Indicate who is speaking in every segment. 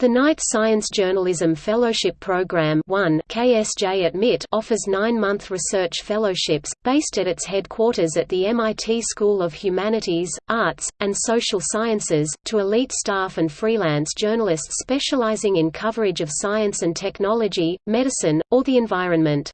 Speaker 1: The Knight Science Journalism Fellowship Program 1 KSJ at MIT offers nine-month research fellowships, based at its headquarters at the MIT School of Humanities, Arts, and Social Sciences, to elite staff and freelance journalists specializing in coverage of science and technology, medicine, or the environment.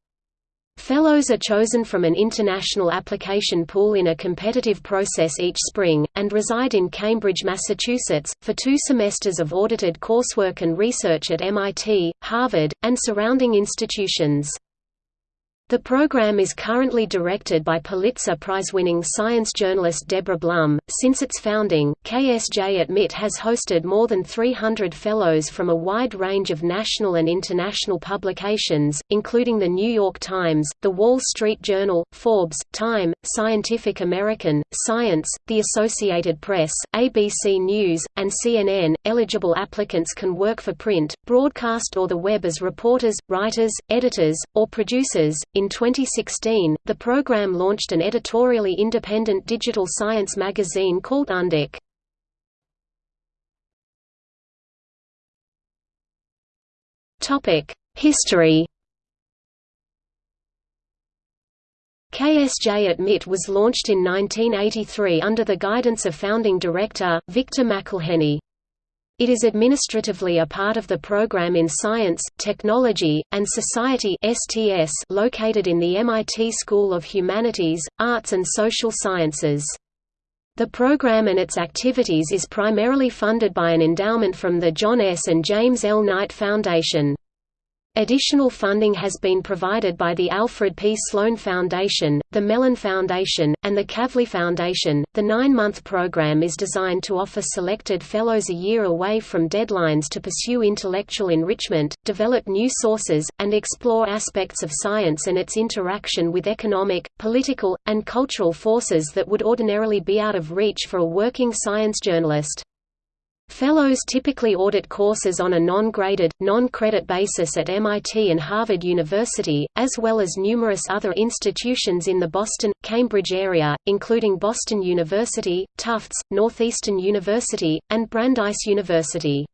Speaker 1: Fellows are chosen from an international application pool in a competitive process each spring, and reside in Cambridge, Massachusetts, for two semesters of audited coursework and research at MIT, Harvard, and surrounding institutions. The program is currently directed by Pulitzer Prize-winning science journalist Deborah Blum. Since its founding, KSJ at MIT has hosted more than 300 fellows from a wide range of national and international publications, including The New York Times, The Wall Street Journal, Forbes, Time, Scientific American, Science, The Associated Press, ABC News, and CNN. Eligible applicants can work for print, broadcast or the web as reporters, writers, editors, or producers in 2016, the program launched an editorially independent digital science magazine called Undark. History KSJ at MIT was launched in 1983 under the guidance of founding director, Victor McElheny. It is administratively a part of the Program in Science, Technology, and Society (STS) located in the MIT School of Humanities, Arts and Social Sciences. The program and its activities is primarily funded by an endowment from the John S. and James L. Knight Foundation. Additional funding has been provided by the Alfred P. Sloan Foundation, the Mellon Foundation, and the Kavli Foundation. The nine month program is designed to offer selected fellows a year away from deadlines to pursue intellectual enrichment, develop new sources, and explore aspects of science and its interaction with economic, political, and cultural forces that would ordinarily be out of reach for a working science journalist. Fellows typically audit courses on a non-graded, non-credit basis at MIT and Harvard University, as well as numerous other institutions in the Boston, Cambridge area, including Boston University, Tufts, Northeastern University, and Brandeis University.